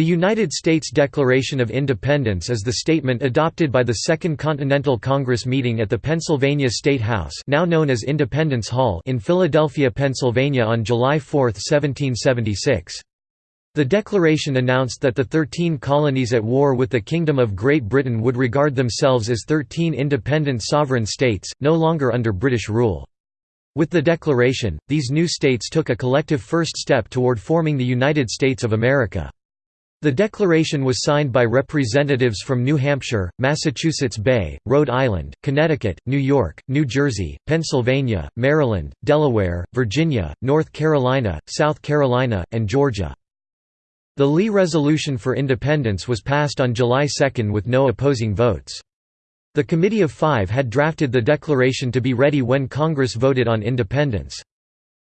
The United States Declaration of Independence is the statement adopted by the Second Continental Congress meeting at the Pennsylvania State House now known as Independence Hall in Philadelphia, Pennsylvania on July 4, 1776. The declaration announced that the Thirteen Colonies at war with the Kingdom of Great Britain would regard themselves as thirteen independent sovereign states, no longer under British rule. With the declaration, these new states took a collective first step toward forming the United States of America. The declaration was signed by representatives from New Hampshire, Massachusetts Bay, Rhode Island, Connecticut, New York, New Jersey, Pennsylvania, Maryland, Delaware, Virginia, North Carolina, South Carolina, and Georgia. The Lee Resolution for Independence was passed on July 2 with no opposing votes. The Committee of Five had drafted the declaration to be ready when Congress voted on independence.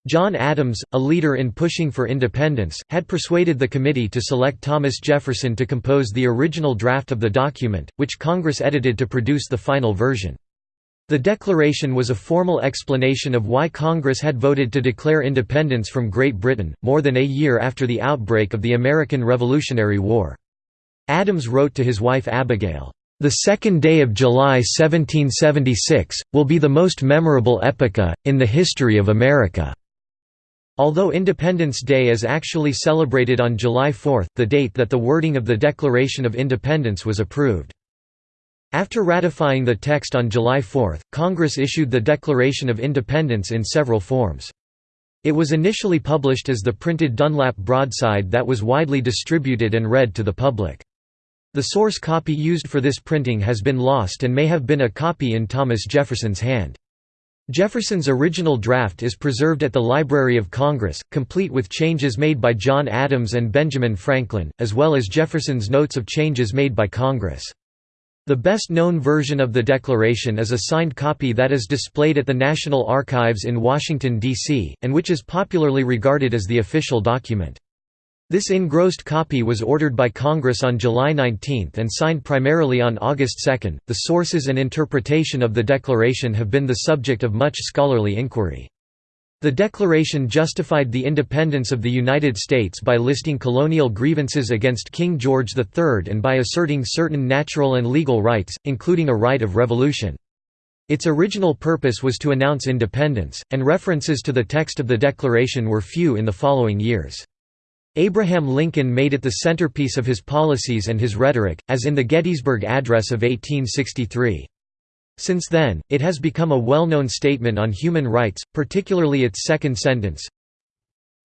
John Adams, a leader in pushing for independence, had persuaded the committee to select Thomas Jefferson to compose the original draft of the document, which Congress edited to produce the final version. The declaration was a formal explanation of why Congress had voted to declare independence from Great Britain, more than a year after the outbreak of the American Revolutionary War. Adams wrote to his wife Abigail, "...the second day of July 1776, will be the most memorable epocha, in the history of America." Although Independence Day is actually celebrated on July 4, the date that the wording of the Declaration of Independence was approved. After ratifying the text on July 4, Congress issued the Declaration of Independence in several forms. It was initially published as the printed Dunlap broadside that was widely distributed and read to the public. The source copy used for this printing has been lost and may have been a copy in Thomas Jefferson's hand. Jefferson's original draft is preserved at the Library of Congress, complete with changes made by John Adams and Benjamin Franklin, as well as Jefferson's notes of changes made by Congress. The best-known version of the Declaration is a signed copy that is displayed at the National Archives in Washington, D.C., and which is popularly regarded as the official document. This engrossed copy was ordered by Congress on July 19 and signed primarily on August 2. The sources and interpretation of the Declaration have been the subject of much scholarly inquiry. The Declaration justified the independence of the United States by listing colonial grievances against King George III and by asserting certain natural and legal rights, including a right of revolution. Its original purpose was to announce independence, and references to the text of the Declaration were few in the following years. Abraham Lincoln made it the centerpiece of his policies and his rhetoric, as in the Gettysburg Address of 1863. Since then, it has become a well-known statement on human rights, particularly its second sentence,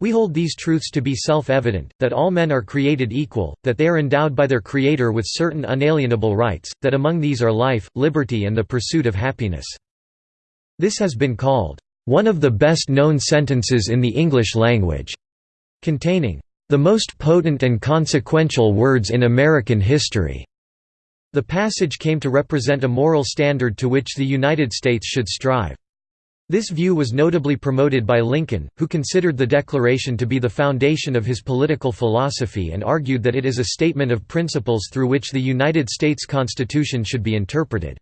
we hold these truths to be self-evident, that all men are created equal, that they are endowed by their Creator with certain unalienable rights, that among these are life, liberty and the pursuit of happiness." This has been called, "...one of the best-known sentences in the English language," containing, the most potent and consequential words in American history. The passage came to represent a moral standard to which the United States should strive. This view was notably promoted by Lincoln, who considered the Declaration to be the foundation of his political philosophy and argued that it is a statement of principles through which the United States Constitution should be interpreted.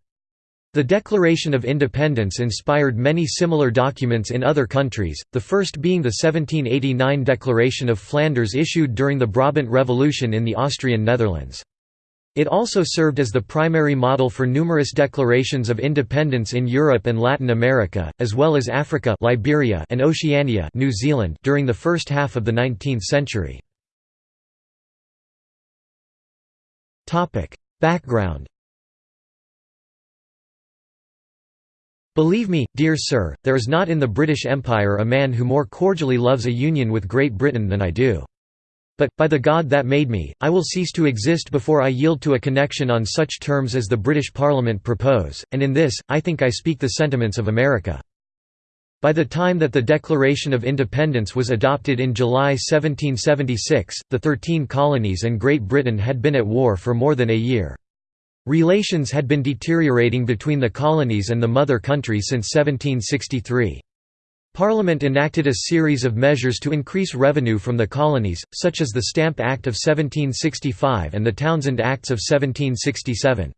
The Declaration of Independence inspired many similar documents in other countries, the first being the 1789 Declaration of Flanders issued during the Brabant Revolution in the Austrian Netherlands. It also served as the primary model for numerous declarations of independence in Europe and Latin America, as well as Africa Liberia and Oceania New Zealand during the first half of the 19th century. Background Believe me, dear sir, there is not in the British Empire a man who more cordially loves a union with Great Britain than I do. But, by the God that made me, I will cease to exist before I yield to a connection on such terms as the British Parliament propose, and in this, I think I speak the sentiments of America. By the time that the Declaration of Independence was adopted in July 1776, the Thirteen Colonies and Great Britain had been at war for more than a year. Relations had been deteriorating between the colonies and the mother country since 1763. Parliament enacted a series of measures to increase revenue from the colonies, such as the Stamp Act of 1765 and the Townshend Acts of 1767.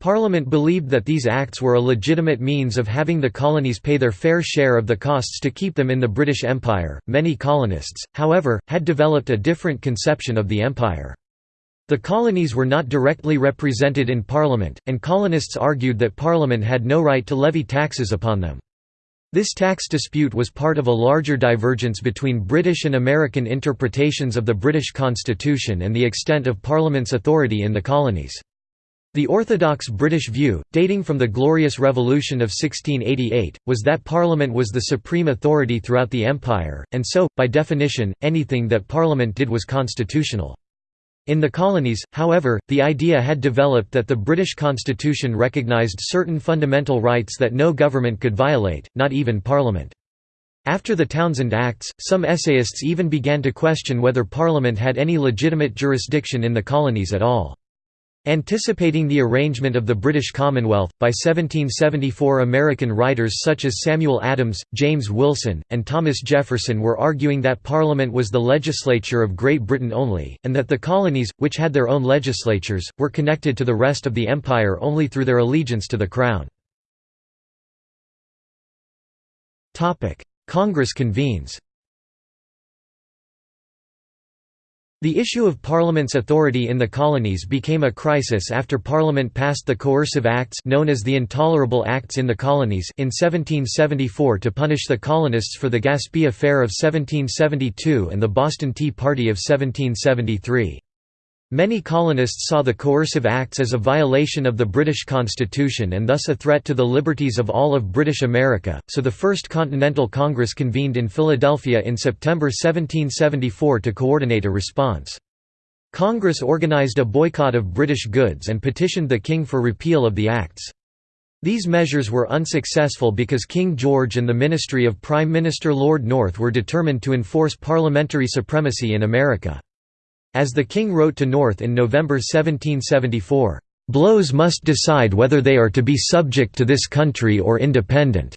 Parliament believed that these acts were a legitimate means of having the colonies pay their fair share of the costs to keep them in the British Empire. Many colonists, however, had developed a different conception of the empire. The colonies were not directly represented in Parliament, and colonists argued that Parliament had no right to levy taxes upon them. This tax dispute was part of a larger divergence between British and American interpretations of the British Constitution and the extent of Parliament's authority in the colonies. The orthodox British view, dating from the Glorious Revolution of 1688, was that Parliament was the supreme authority throughout the Empire, and so, by definition, anything that Parliament did was constitutional. In the colonies, however, the idea had developed that the British Constitution recognised certain fundamental rights that no government could violate, not even Parliament. After the Townshend Acts, some essayists even began to question whether Parliament had any legitimate jurisdiction in the colonies at all. Anticipating the arrangement of the British Commonwealth, by 1774 American writers such as Samuel Adams, James Wilson, and Thomas Jefferson were arguing that Parliament was the legislature of Great Britain only, and that the colonies, which had their own legislatures, were connected to the rest of the empire only through their allegiance to the Crown. Congress convenes The issue of Parliament's authority in the colonies became a crisis after Parliament passed the Coercive Acts known as the Intolerable Acts in the Colonies in 1774 to punish the colonists for the Gaspee Affair of 1772 and the Boston Tea Party of 1773. Many colonists saw the Coercive Acts as a violation of the British Constitution and thus a threat to the liberties of all of British America, so the First Continental Congress convened in Philadelphia in September 1774 to coordinate a response. Congress organized a boycott of British goods and petitioned the King for repeal of the Acts. These measures were unsuccessful because King George and the Ministry of Prime Minister Lord North were determined to enforce parliamentary supremacy in America. As the king wrote to North in November 1774, "...blows must decide whether they are to be subject to this country or independent."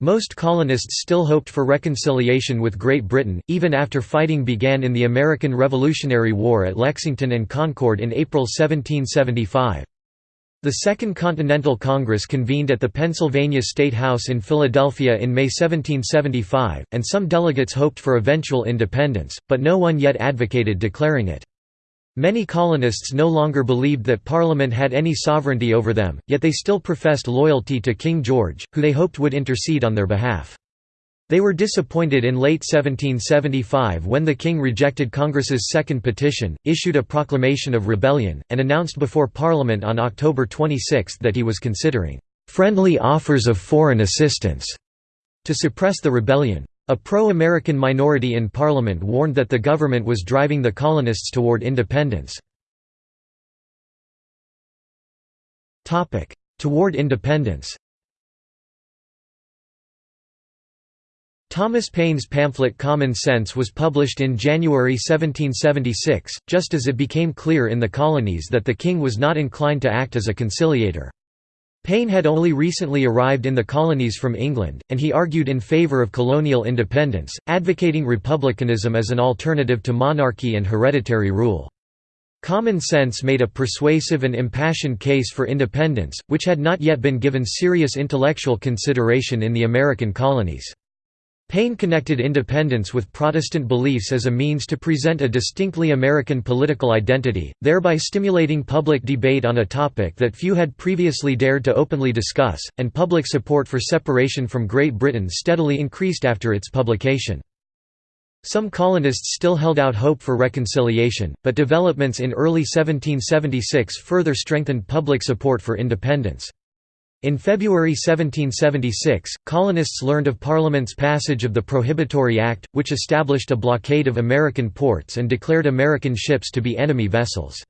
Most colonists still hoped for reconciliation with Great Britain, even after fighting began in the American Revolutionary War at Lexington and Concord in April 1775. The Second Continental Congress convened at the Pennsylvania State House in Philadelphia in May 1775, and some delegates hoped for eventual independence, but no one yet advocated declaring it. Many colonists no longer believed that Parliament had any sovereignty over them, yet they still professed loyalty to King George, who they hoped would intercede on their behalf. They were disappointed in late 1775 when the king rejected Congress's second petition, issued a proclamation of rebellion, and announced before Parliament on October 26 that he was considering "...friendly offers of foreign assistance." to suppress the rebellion. A pro-American minority in Parliament warned that the government was driving the colonists toward independence. Toward independence Thomas Paine's pamphlet Common Sense was published in January 1776, just as it became clear in the colonies that the king was not inclined to act as a conciliator. Paine had only recently arrived in the colonies from England, and he argued in favour of colonial independence, advocating republicanism as an alternative to monarchy and hereditary rule. Common Sense made a persuasive and impassioned case for independence, which had not yet been given serious intellectual consideration in the American colonies. Paine connected independence with Protestant beliefs as a means to present a distinctly American political identity, thereby stimulating public debate on a topic that few had previously dared to openly discuss, and public support for separation from Great Britain steadily increased after its publication. Some colonists still held out hope for reconciliation, but developments in early 1776 further strengthened public support for independence. In February 1776, colonists learned of Parliament's passage of the Prohibitory Act, which established a blockade of American ports and declared American ships to be enemy vessels.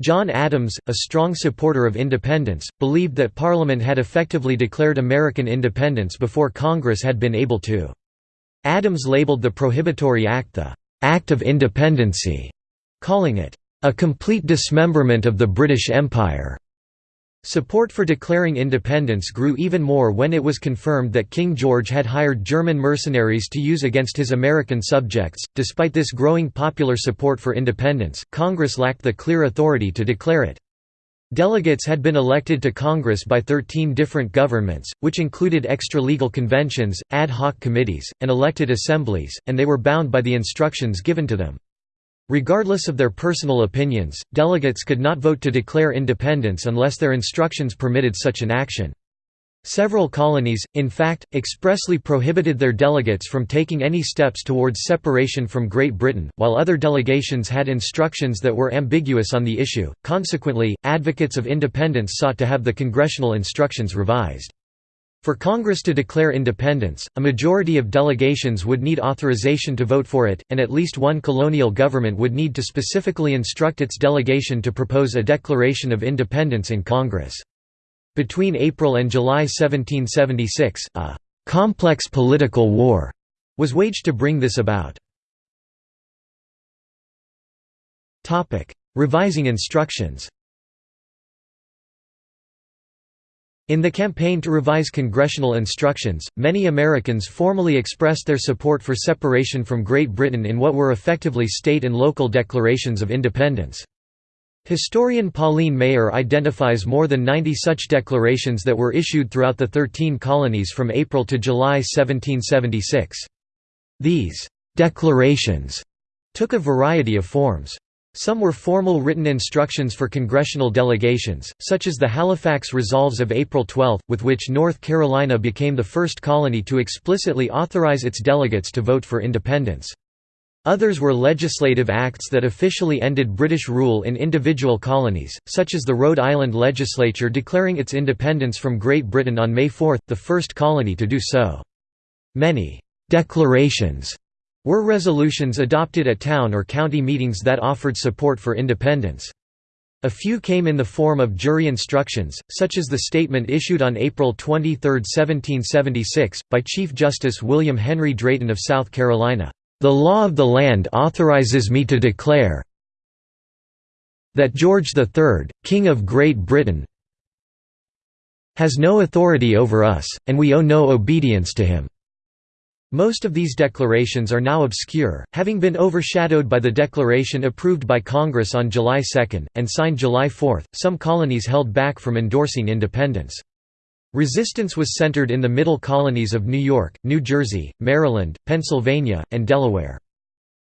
John Adams, a strong supporter of independence, believed that Parliament had effectively declared American independence before Congress had been able to. Adams labeled the Prohibitory Act the «Act of Independency», calling it «a complete dismemberment of the British Empire». Support for declaring independence grew even more when it was confirmed that King George had hired German mercenaries to use against his American subjects. Despite this growing popular support for independence, Congress lacked the clear authority to declare it. Delegates had been elected to Congress by 13 different governments, which included extra-legal conventions, ad hoc committees, and elected assemblies, and they were bound by the instructions given to them. Regardless of their personal opinions, delegates could not vote to declare independence unless their instructions permitted such an action. Several colonies, in fact, expressly prohibited their delegates from taking any steps towards separation from Great Britain, while other delegations had instructions that were ambiguous on the issue. Consequently, advocates of independence sought to have the congressional instructions revised. For Congress to declare independence, a majority of delegations would need authorization to vote for it, and at least one colonial government would need to specifically instruct its delegation to propose a declaration of independence in Congress. Between April and July 1776, a «complex political war» was waged to bring this about. Revising instructions In the campaign to revise congressional instructions, many Americans formally expressed their support for separation from Great Britain in what were effectively state and local declarations of independence. Historian Pauline Maier identifies more than 90 such declarations that were issued throughout the Thirteen Colonies from April to July 1776. These «declarations» took a variety of forms. Some were formal written instructions for congressional delegations, such as the Halifax Resolves of April 12, with which North Carolina became the first colony to explicitly authorize its delegates to vote for independence. Others were legislative acts that officially ended British rule in individual colonies, such as the Rhode Island legislature declaring its independence from Great Britain on May 4, the first colony to do so. Many «declarations» were resolutions adopted at town or county meetings that offered support for independence. A few came in the form of jury instructions, such as the statement issued on April 23, 1776, by Chief Justice William Henry Drayton of South Carolina. The law of the land authorizes me to declare that George III, King of Great Britain has no authority over us, and we owe no obedience to him." Most of these declarations are now obscure, having been overshadowed by the declaration approved by Congress on July 2, and signed July 4. Some colonies held back from endorsing independence. Resistance was centered in the middle colonies of New York, New Jersey, Maryland, Pennsylvania, and Delaware.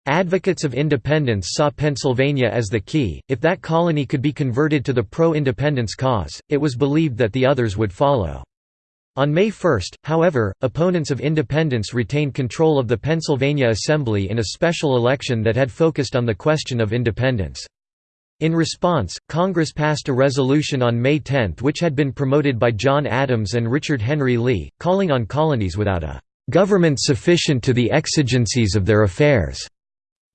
Advocates of independence saw Pennsylvania as the key. If that colony could be converted to the pro-independence cause, it was believed that the others would follow. On May 1, however, opponents of independence retained control of the Pennsylvania Assembly in a special election that had focused on the question of independence. In response, Congress passed a resolution on May 10 which had been promoted by John Adams and Richard Henry Lee, calling on colonies without a "...government sufficient to the exigencies of their affairs,"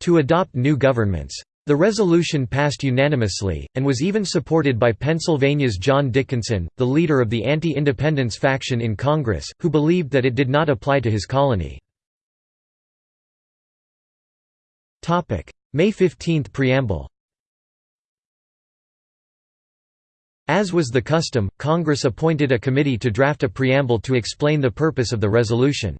to adopt new governments. The resolution passed unanimously, and was even supported by Pennsylvania's John Dickinson, the leader of the anti-independence faction in Congress, who believed that it did not apply to his colony. May 15 Preamble As was the custom, Congress appointed a committee to draft a preamble to explain the purpose of the resolution.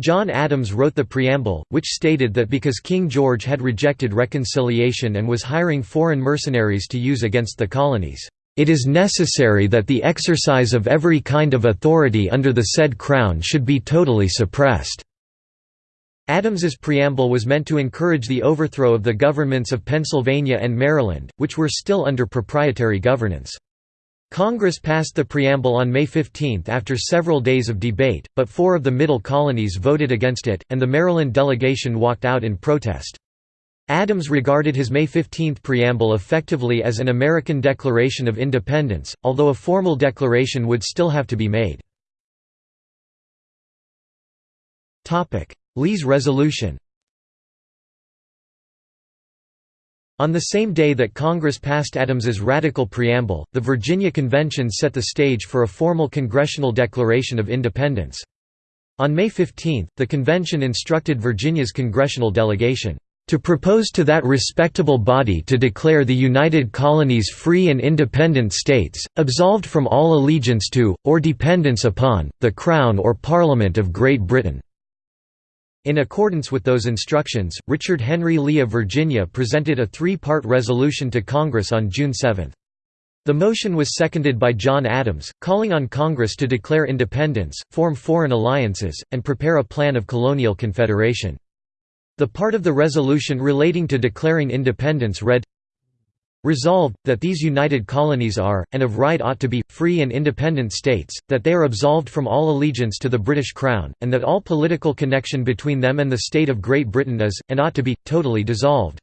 John Adams wrote the preamble, which stated that because King George had rejected reconciliation and was hiring foreign mercenaries to use against the colonies, "...it is necessary that the exercise of every kind of authority under the said crown should be totally suppressed." Adams's preamble was meant to encourage the overthrow of the governments of Pennsylvania and Maryland, which were still under proprietary governance. Congress passed the preamble on May 15 after several days of debate, but four of the Middle colonies voted against it, and the Maryland delegation walked out in protest. Adams regarded his May 15 preamble effectively as an American Declaration of Independence, although a formal declaration would still have to be made. Lee's resolution On the same day that Congress passed Adams's radical preamble, the Virginia Convention set the stage for a formal congressional declaration of independence. On May 15, the convention instructed Virginia's congressional delegation, "...to propose to that respectable body to declare the United Colonies free and independent states, absolved from all allegiance to, or dependence upon, the Crown or Parliament of Great Britain." In accordance with those instructions, Richard Henry Lee of Virginia presented a three-part resolution to Congress on June 7. The motion was seconded by John Adams, calling on Congress to declare independence, form foreign alliances, and prepare a plan of colonial confederation. The part of the resolution relating to declaring independence read, Resolved, that these united colonies are, and of right ought to be, free and independent states, that they are absolved from all allegiance to the British Crown, and that all political connection between them and the state of Great Britain is, and ought to be, totally dissolved.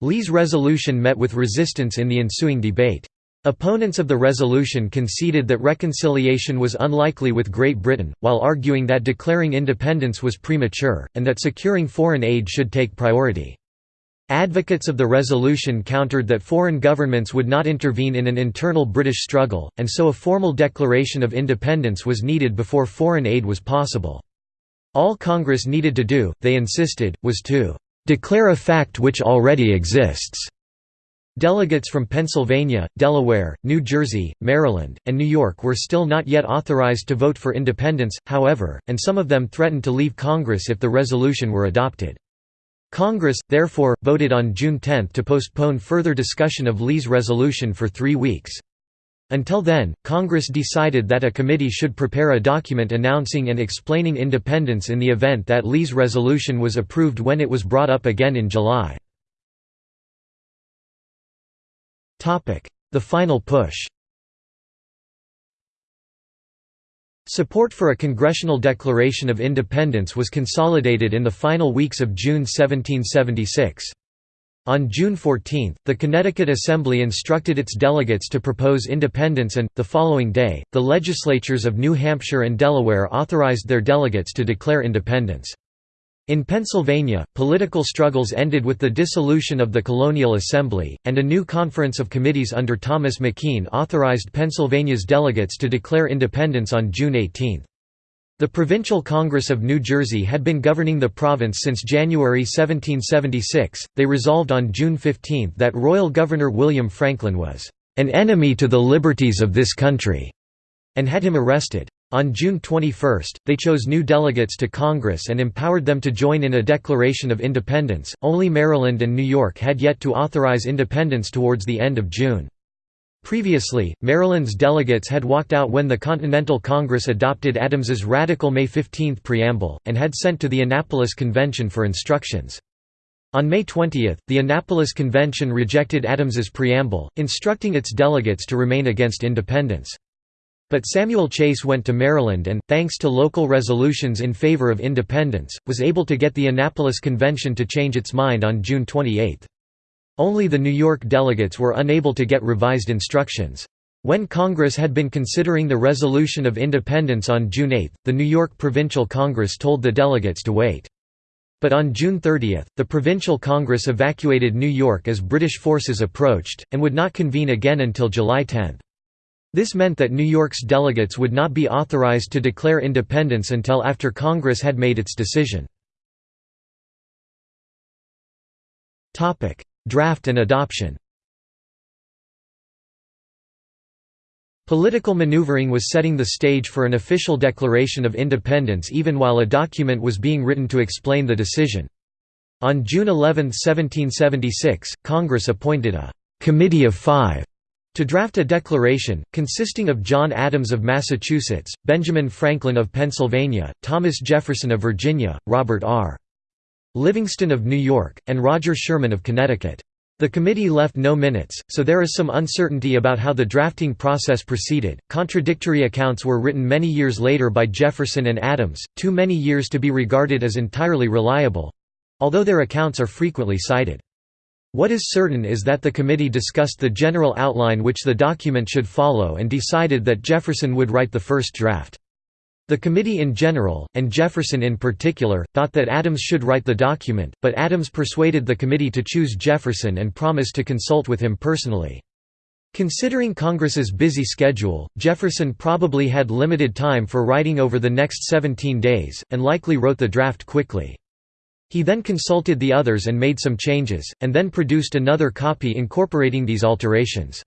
Lee's resolution met with resistance in the ensuing debate. Opponents of the resolution conceded that reconciliation was unlikely with Great Britain, while arguing that declaring independence was premature, and that securing foreign aid should take priority. Advocates of the resolution countered that foreign governments would not intervene in an internal British struggle, and so a formal declaration of independence was needed before foreign aid was possible. All Congress needed to do, they insisted, was to "...declare a fact which already exists." Delegates from Pennsylvania, Delaware, New Jersey, Maryland, and New York were still not yet authorized to vote for independence, however, and some of them threatened to leave Congress if the resolution were adopted. Congress, therefore, voted on June 10 to postpone further discussion of Lee's resolution for three weeks. Until then, Congress decided that a committee should prepare a document announcing and explaining independence in the event that Lee's resolution was approved when it was brought up again in July. The final push Support for a congressional declaration of independence was consolidated in the final weeks of June 1776. On June 14, the Connecticut Assembly instructed its delegates to propose independence and, the following day, the legislatures of New Hampshire and Delaware authorized their delegates to declare independence. In Pennsylvania, political struggles ended with the dissolution of the Colonial Assembly, and a new conference of committees under Thomas McKean authorized Pennsylvania's delegates to declare independence on June 18. The Provincial Congress of New Jersey had been governing the province since January 1776. They resolved on June 15 that Royal Governor William Franklin was an enemy to the liberties of this country, and had him arrested. On June 21, they chose new delegates to Congress and empowered them to join in a declaration of independence. Only Maryland and New York had yet to authorize independence towards the end of June. Previously, Maryland's delegates had walked out when the Continental Congress adopted Adams's radical May 15 preamble, and had sent to the Annapolis Convention for instructions. On May 20, the Annapolis Convention rejected Adams's preamble, instructing its delegates to remain against independence. But Samuel Chase went to Maryland and, thanks to local resolutions in favor of independence, was able to get the Annapolis Convention to change its mind on June 28. Only the New York delegates were unable to get revised instructions. When Congress had been considering the resolution of independence on June 8, the New York Provincial Congress told the delegates to wait. But on June 30, the Provincial Congress evacuated New York as British forces approached, and would not convene again until July 10. This meant that New York's delegates would not be authorized to declare independence until after Congress had made its decision. Draft and adoption Political maneuvering was setting the stage for an official declaration of independence even while a document was being written to explain the decision. On June 11, 1776, Congress appointed a «Committee of Five» To draft a declaration, consisting of John Adams of Massachusetts, Benjamin Franklin of Pennsylvania, Thomas Jefferson of Virginia, Robert R. Livingston of New York, and Roger Sherman of Connecticut. The committee left no minutes, so there is some uncertainty about how the drafting process proceeded. Contradictory accounts were written many years later by Jefferson and Adams, too many years to be regarded as entirely reliable although their accounts are frequently cited. What is certain is that the committee discussed the general outline which the document should follow and decided that Jefferson would write the first draft. The committee in general, and Jefferson in particular, thought that Adams should write the document, but Adams persuaded the committee to choose Jefferson and promised to consult with him personally. Considering Congress's busy schedule, Jefferson probably had limited time for writing over the next 17 days, and likely wrote the draft quickly. He then consulted the others and made some changes, and then produced another copy incorporating these alterations.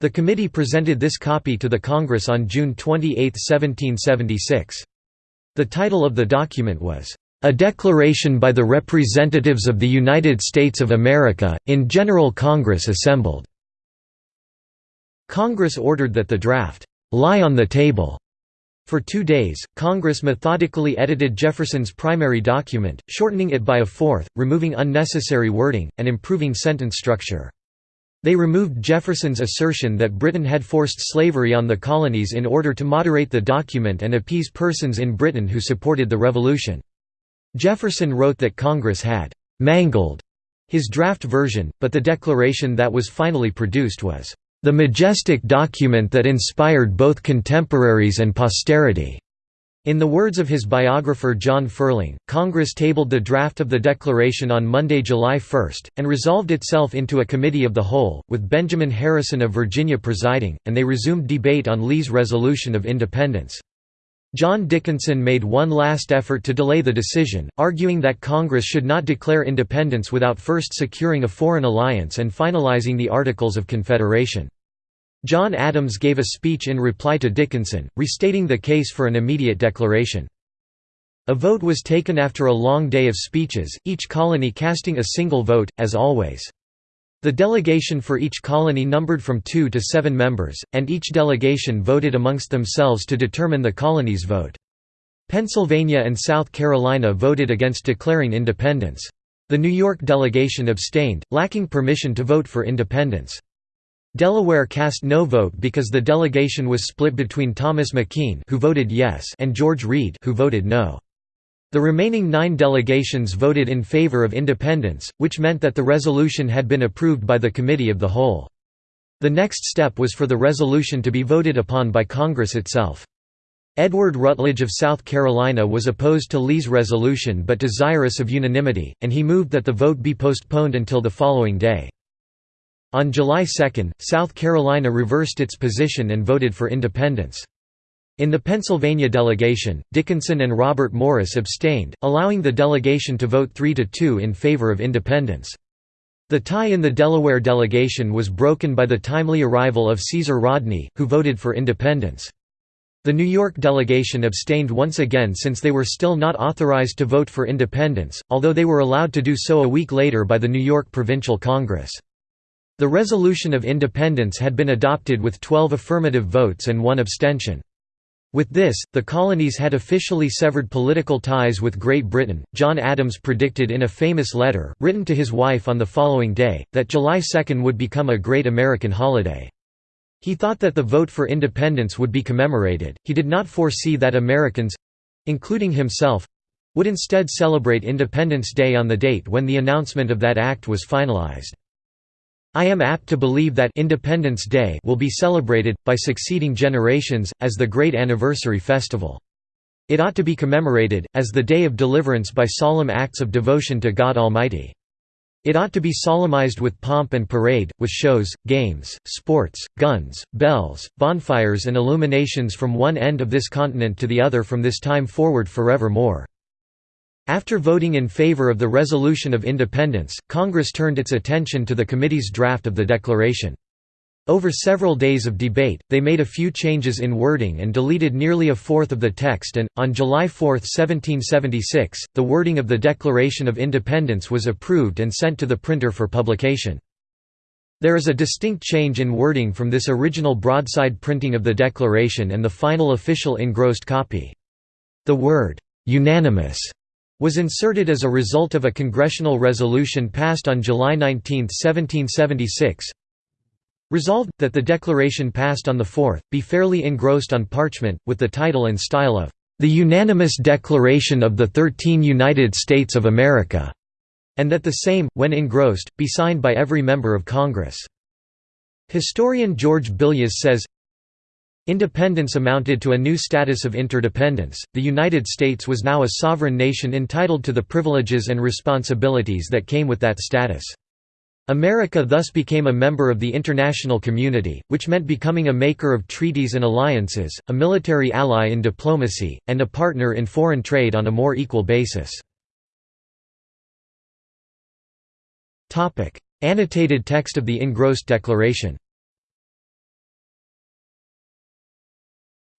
The committee presented this copy to the Congress on June 28, 1776. The title of the document was, "...a declaration by the representatives of the United States of America, in General Congress assembled." Congress ordered that the draft, "...lie on the table." For two days, Congress methodically edited Jefferson's primary document, shortening it by a fourth, removing unnecessary wording, and improving sentence structure. They removed Jefferson's assertion that Britain had forced slavery on the colonies in order to moderate the document and appease persons in Britain who supported the Revolution. Jefferson wrote that Congress had «mangled» his draft version, but the declaration that was finally produced was the majestic document that inspired both contemporaries and posterity." In the words of his biographer John Ferling, Congress tabled the draft of the Declaration on Monday, July 1, and resolved itself into a committee of the whole, with Benjamin Harrison of Virginia presiding, and they resumed debate on Lee's resolution of independence. John Dickinson made one last effort to delay the decision, arguing that Congress should not declare independence without first securing a foreign alliance and finalizing the Articles of Confederation. John Adams gave a speech in reply to Dickinson, restating the case for an immediate declaration. A vote was taken after a long day of speeches, each colony casting a single vote, as always. The delegation for each colony numbered from two to seven members, and each delegation voted amongst themselves to determine the colony's vote. Pennsylvania and South Carolina voted against declaring independence. The New York delegation abstained, lacking permission to vote for independence. Delaware cast no vote because the delegation was split between Thomas McKean who voted yes and George Read who voted no. The remaining nine delegations voted in favor of independence, which meant that the resolution had been approved by the Committee of the Whole. The next step was for the resolution to be voted upon by Congress itself. Edward Rutledge of South Carolina was opposed to Lee's resolution but desirous of unanimity, and he moved that the vote be postponed until the following day. On July 2, South Carolina reversed its position and voted for independence. In the Pennsylvania delegation, Dickinson and Robert Morris abstained, allowing the delegation to vote 3 to 2 in favor of independence. The tie in the Delaware delegation was broken by the timely arrival of Caesar Rodney, who voted for independence. The New York delegation abstained once again since they were still not authorized to vote for independence, although they were allowed to do so a week later by the New York Provincial Congress. The resolution of independence had been adopted with 12 affirmative votes and one abstention. With this, the colonies had officially severed political ties with Great Britain. John Adams predicted in a famous letter, written to his wife on the following day, that July 2 would become a great American holiday. He thought that the vote for independence would be commemorated, he did not foresee that Americans—including himself—would instead celebrate Independence Day on the date when the announcement of that act was finalized. I am apt to believe that Independence Day will be celebrated, by succeeding generations, as the great anniversary festival. It ought to be commemorated, as the day of deliverance by solemn acts of devotion to God Almighty. It ought to be solemnized with pomp and parade, with shows, games, sports, guns, bells, bonfires and illuminations from one end of this continent to the other from this time forward forevermore. After voting in favor of the resolution of independence, Congress turned its attention to the committee's draft of the declaration. Over several days of debate, they made a few changes in wording and deleted nearly a fourth of the text and, on July 4, 1776, the wording of the Declaration of Independence was approved and sent to the printer for publication. There is a distinct change in wording from this original broadside printing of the Declaration and the final official engrossed copy. The word, "'unanimous' was inserted as a result of a congressional resolution passed on July 19, 1776. Resolved, that the declaration passed on the 4th, be fairly engrossed on parchment, with the title and style of, "...the unanimous Declaration of the Thirteen United States of America", and that the same, when engrossed, be signed by every member of Congress. Historian George Billias says, Independence amounted to a new status of interdependence. The United States was now a sovereign nation entitled to the privileges and responsibilities that came with that status. America thus became a member of the international community, which meant becoming a maker of treaties and alliances, a military ally in diplomacy, and a partner in foreign trade on a more equal basis. Annotated text of the Engrossed Declaration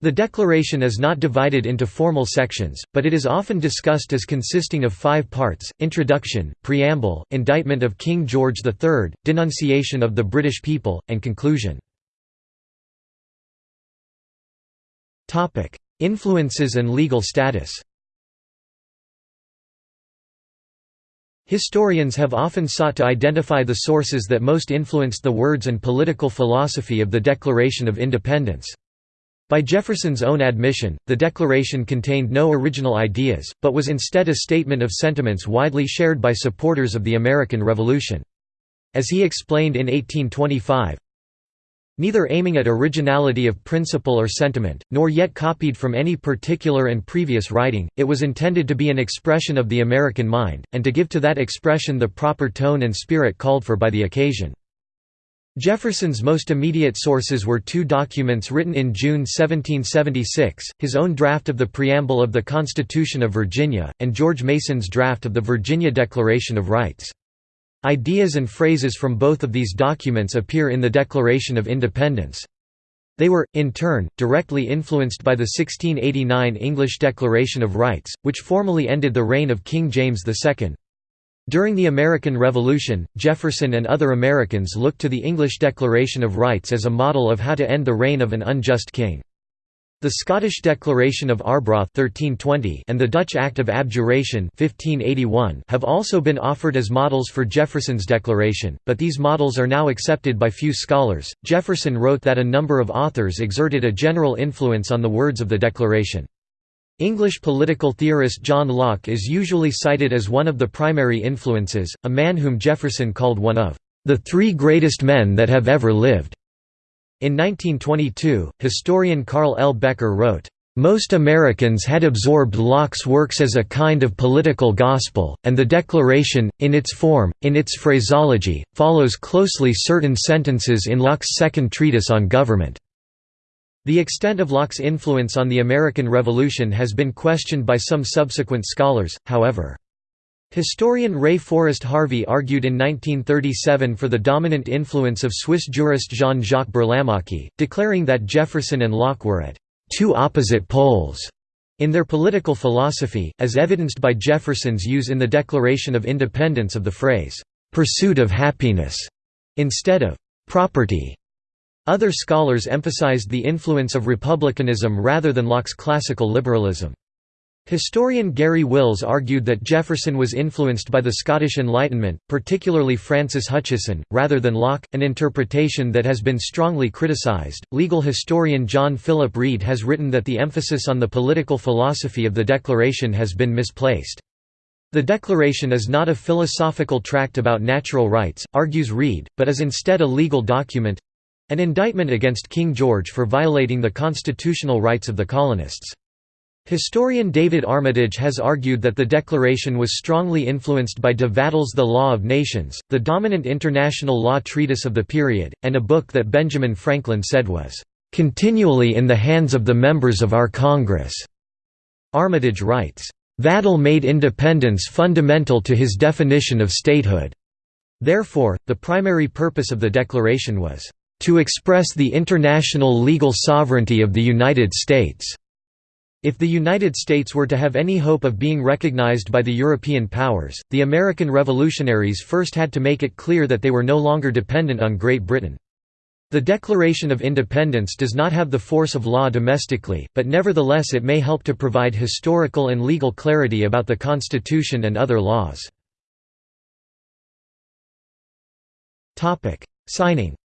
The Declaration is not divided into formal sections, but it is often discussed as consisting of five parts, Introduction, Preamble, Indictment of King George III, Denunciation of the British People, and Conclusion. Influences and legal status Historians have often sought to identify the sources that most influenced the words and political philosophy of the Declaration of Independence. By Jefferson's own admission, the Declaration contained no original ideas, but was instead a statement of sentiments widely shared by supporters of the American Revolution. As he explained in 1825, neither aiming at originality of principle or sentiment, nor yet copied from any particular and previous writing, it was intended to be an expression of the American mind, and to give to that expression the proper tone and spirit called for by the occasion. Jefferson's most immediate sources were two documents written in June 1776, his own draft of the preamble of the Constitution of Virginia, and George Mason's draft of the Virginia Declaration of Rights. Ideas and phrases from both of these documents appear in the Declaration of Independence. They were, in turn, directly influenced by the 1689 English Declaration of Rights, which formally ended the reign of King James II. During the American Revolution, Jefferson and other Americans looked to the English Declaration of Rights as a model of how to end the reign of an unjust king. The Scottish Declaration of Arbroath 1320 and the Dutch Act of Abjuration 1581 have also been offered as models for Jefferson's declaration, but these models are now accepted by few scholars. Jefferson wrote that a number of authors exerted a general influence on the words of the declaration. English political theorist John Locke is usually cited as one of the primary influences, a man whom Jefferson called one of the three greatest men that have ever lived. In 1922, historian Carl L. Becker wrote, most Americans had absorbed Locke's works as a kind of political gospel, and the Declaration, in its form, in its phraseology, follows closely certain sentences in Locke's second treatise on government. The extent of Locke's influence on the American Revolution has been questioned by some subsequent scholars, however. Historian Ray Forrest Harvey argued in 1937 for the dominant influence of Swiss jurist Jean-Jacques Burlamaqui, declaring that Jefferson and Locke were at two opposite poles in their political philosophy, as evidenced by Jefferson's use in the Declaration of Independence of the phrase, "'pursuit of happiness' instead of "'property'". Other scholars emphasized the influence of republicanism rather than Locke's classical liberalism. Historian Garry Wills argued that Jefferson was influenced by the Scottish Enlightenment, particularly Francis Hutcheson, rather than Locke, an interpretation that has been strongly criticized. Legal historian John Philip Reid has written that the emphasis on the political philosophy of the Declaration has been misplaced. The Declaration is not a philosophical tract about natural rights, argues Reid, but is instead a legal document an indictment against King George for violating the constitutional rights of the colonists. Historian David Armitage has argued that the Declaration was strongly influenced by de Vattel's The Law of Nations, the dominant international law treatise of the period, and a book that Benjamin Franklin said was, "...continually in the hands of the members of our Congress." Armitage writes, "...Vattel made independence fundamental to his definition of statehood." Therefore, the primary purpose of the Declaration was, "...to express the international legal sovereignty of the United States." If the United States were to have any hope of being recognized by the European powers, the American revolutionaries first had to make it clear that they were no longer dependent on Great Britain. The Declaration of Independence does not have the force of law domestically, but nevertheless it may help to provide historical and legal clarity about the Constitution and other laws. Signing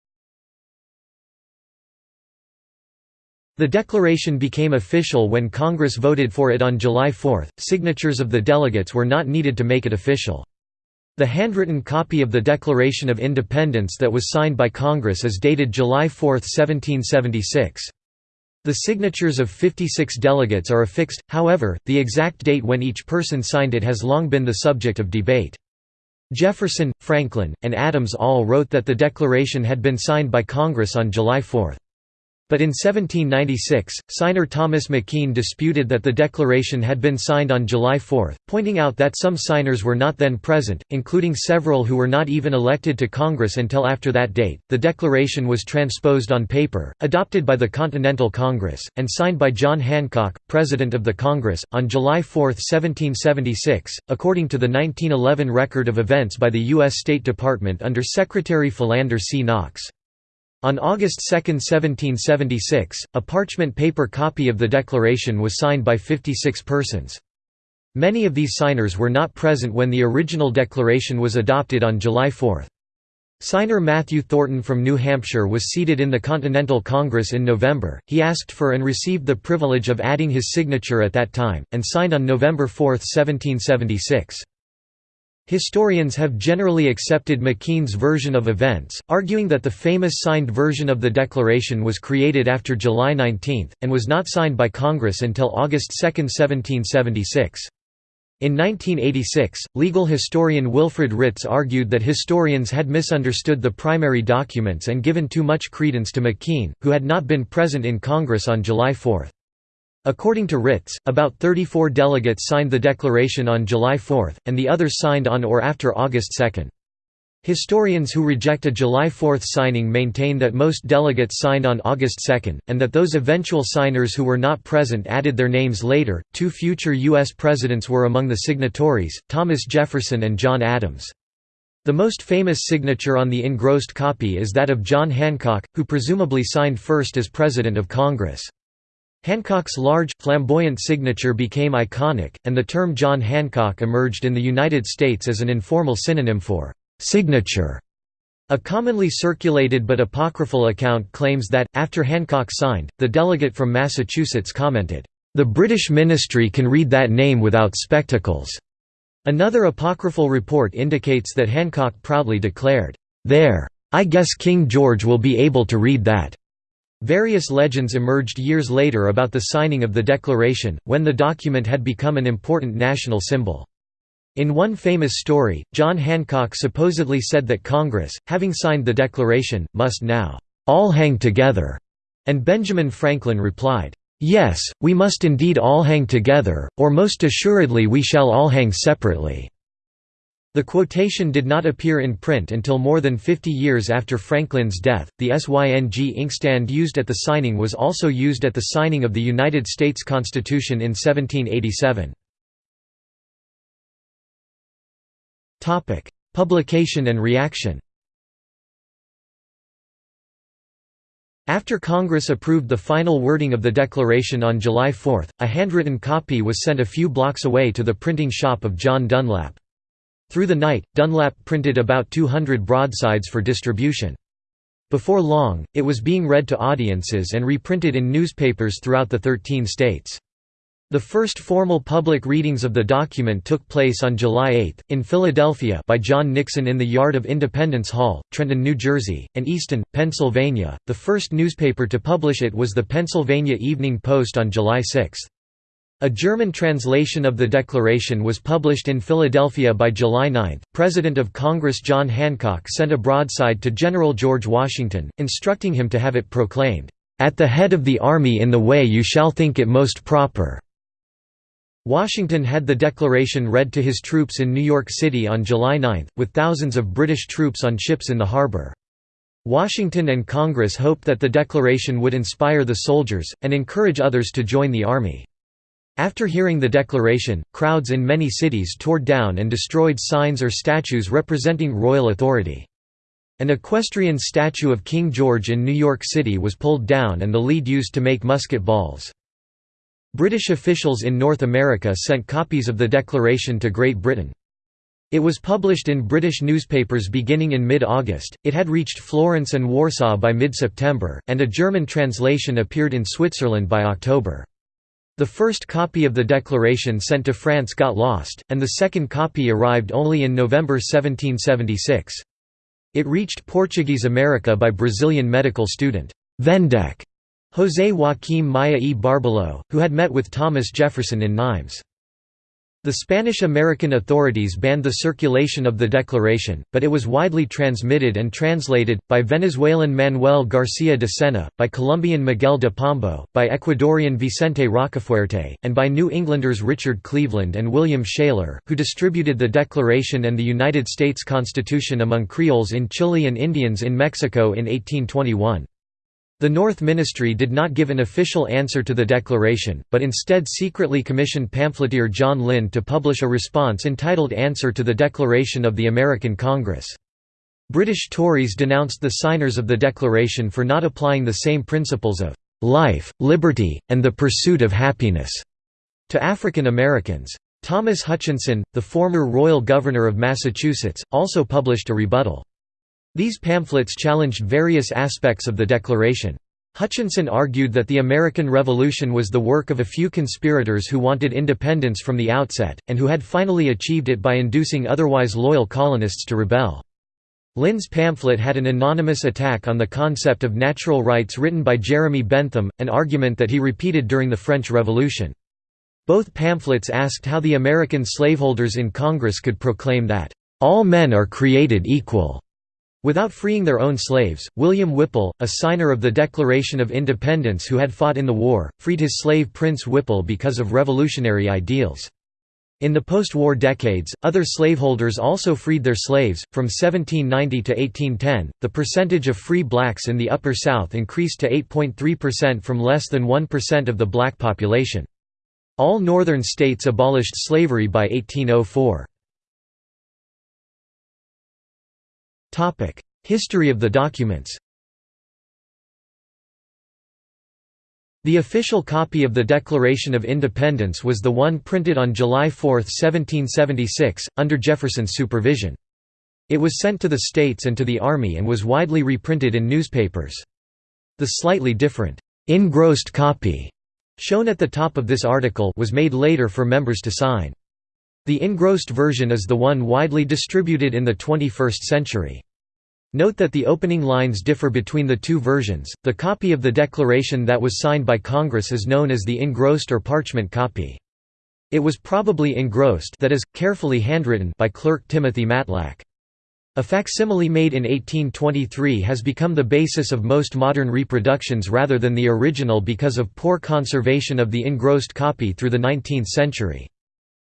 The declaration became official when Congress voted for it on July 4. Signatures of the delegates were not needed to make it official. The handwritten copy of the Declaration of Independence that was signed by Congress is dated July 4, 1776. The signatures of 56 delegates are affixed, however, the exact date when each person signed it has long been the subject of debate. Jefferson, Franklin, and Adams all wrote that the Declaration had been signed by Congress on July 4. But in 1796, signer Thomas McKean disputed that the declaration had been signed on July 4, pointing out that some signers were not then present, including several who were not even elected to Congress until after that date. The declaration was transposed on paper, adopted by the Continental Congress, and signed by John Hancock, President of the Congress, on July 4, 1776, according to the 1911 record of events by the U.S. State Department under Secretary Philander C. Knox. On August 2, 1776, a parchment paper copy of the declaration was signed by 56 persons. Many of these signers were not present when the original declaration was adopted on July 4. Signer Matthew Thornton from New Hampshire was seated in the Continental Congress in November. He asked for and received the privilege of adding his signature at that time, and signed on November 4, 1776. Historians have generally accepted McKean's version of events, arguing that the famous signed version of the Declaration was created after July 19, and was not signed by Congress until August 2, 1776. In 1986, legal historian Wilfred Ritz argued that historians had misunderstood the primary documents and given too much credence to McKean, who had not been present in Congress on July 4. According to Ritz, about 34 delegates signed the declaration on July 4, and the others signed on or after August 2. Historians who reject a July 4 signing maintain that most delegates signed on August 2, and that those eventual signers who were not present added their names later. Two future U.S. presidents were among the signatories Thomas Jefferson and John Adams. The most famous signature on the engrossed copy is that of John Hancock, who presumably signed first as President of Congress. Hancock's large, flamboyant signature became iconic, and the term John Hancock emerged in the United States as an informal synonym for «signature». A commonly circulated but apocryphal account claims that, after Hancock signed, the delegate from Massachusetts commented, "...the British ministry can read that name without spectacles." Another apocryphal report indicates that Hancock proudly declared, "...there! I guess King George will be able to read that." Various legends emerged years later about the signing of the Declaration, when the document had become an important national symbol. In one famous story, John Hancock supposedly said that Congress, having signed the Declaration, must now, "...all hang together," and Benjamin Franklin replied, "...yes, we must indeed all hang together, or most assuredly we shall all hang separately." The quotation did not appear in print until more than 50 years after Franklin's death. The SYNG inkstand used at the signing was also used at the signing of the United States Constitution in 1787. Topic: Publication and reaction. After Congress approved the final wording of the Declaration on July 4, a handwritten copy was sent a few blocks away to the printing shop of John Dunlap. Through the night, Dunlap printed about 200 broadsides for distribution. Before long, it was being read to audiences and reprinted in newspapers throughout the 13 states. The first formal public readings of the document took place on July 8, in Philadelphia by John Nixon in the yard of Independence Hall, Trenton, New Jersey, and Easton, Pennsylvania. The first newspaper to publish it was the Pennsylvania Evening Post on July 6. A German translation of the Declaration was published in Philadelphia by July 9. President of Congress John Hancock sent a broadside to General George Washington, instructing him to have it proclaimed, "...at the head of the army in the way you shall think it most proper." Washington had the declaration read to his troops in New York City on July 9, with thousands of British troops on ships in the harbor. Washington and Congress hoped that the declaration would inspire the soldiers, and encourage others to join the army. After hearing the declaration, crowds in many cities tore down and destroyed signs or statues representing royal authority. An equestrian statue of King George in New York City was pulled down and the lead used to make musket balls. British officials in North America sent copies of the declaration to Great Britain. It was published in British newspapers beginning in mid-August, it had reached Florence and Warsaw by mid-September, and a German translation appeared in Switzerland by October. The first copy of the declaration sent to France got lost, and the second copy arrived only in November 1776. It reached Portuguese America by Brazilian medical student Vendek José Joaquim Maia e Barbalho, who had met with Thomas Jefferson in Nimes. The Spanish-American authorities banned the circulation of the declaration, but it was widely transmitted and translated, by Venezuelan Manuel García de Sena, by Colombian Miguel de Pombo, by Ecuadorian Vicente Rocafuerte, and by New Englanders Richard Cleveland and William Shaler, who distributed the Declaration and the United States Constitution among Creoles in Chile and Indians in Mexico in 1821. The North Ministry did not give an official answer to the declaration, but instead secretly commissioned pamphleteer John Lind to publish a response entitled Answer to the Declaration of the American Congress. British Tories denounced the signers of the Declaration for not applying the same principles of life, liberty, and the pursuit of happiness to African Americans. Thomas Hutchinson, the former royal governor of Massachusetts, also published a rebuttal. These pamphlets challenged various aspects of the Declaration. Hutchinson argued that the American Revolution was the work of a few conspirators who wanted independence from the outset, and who had finally achieved it by inducing otherwise loyal colonists to rebel. Lind's pamphlet had an anonymous attack on the concept of natural rights written by Jeremy Bentham, an argument that he repeated during the French Revolution. Both pamphlets asked how the American slaveholders in Congress could proclaim that, "...all men are created equal." Without freeing their own slaves, William Whipple, a signer of the Declaration of Independence who had fought in the war, freed his slave Prince Whipple because of revolutionary ideals. In the post-war decades, other slaveholders also freed their slaves. From 1790 to 1810, the percentage of free blacks in the Upper South increased to 8.3% from less than 1% of the black population. All northern states abolished slavery by 1804. History of the documents The official copy of the Declaration of Independence was the one printed on July 4, 1776, under Jefferson's supervision. It was sent to the states and to the Army and was widely reprinted in newspapers. The slightly different, engrossed copy shown at the top of this article was made later for members to sign. The engrossed version is the one widely distributed in the 21st century. Note that the opening lines differ between the two versions. The copy of the Declaration that was signed by Congress is known as the engrossed or parchment copy. It was probably engrossed that is, carefully handwritten by clerk Timothy Matlack. A facsimile made in 1823 has become the basis of most modern reproductions rather than the original because of poor conservation of the engrossed copy through the 19th century.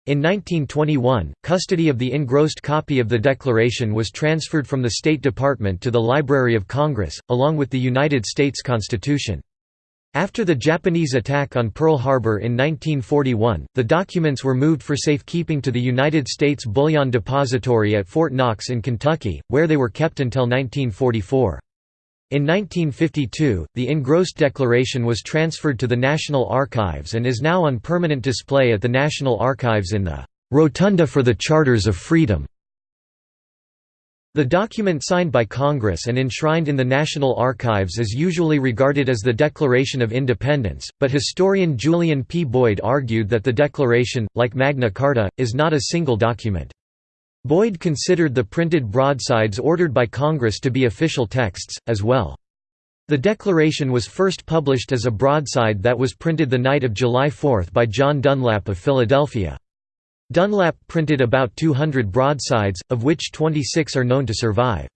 In 1921, custody of the engrossed copy of the Declaration was transferred from the State Department to the Library of Congress, along with the United States Constitution. After the Japanese attack on Pearl Harbor in 1941, the documents were moved for safekeeping to the United States Bullion Depository at Fort Knox in Kentucky, where they were kept until 1944. In 1952, the engrossed declaration was transferred to the National Archives and is now on permanent display at the National Archives in the "'Rotunda for the Charters of Freedom' The document signed by Congress and enshrined in the National Archives is usually regarded as the Declaration of Independence, but historian Julian P. Boyd argued that the Declaration, like Magna Carta, is not a single document. Boyd considered the printed broadsides ordered by Congress to be official texts, as well. The Declaration was first published as a broadside that was printed the night of July 4 by John Dunlap of Philadelphia. Dunlap printed about 200 broadsides, of which 26 are known to survive.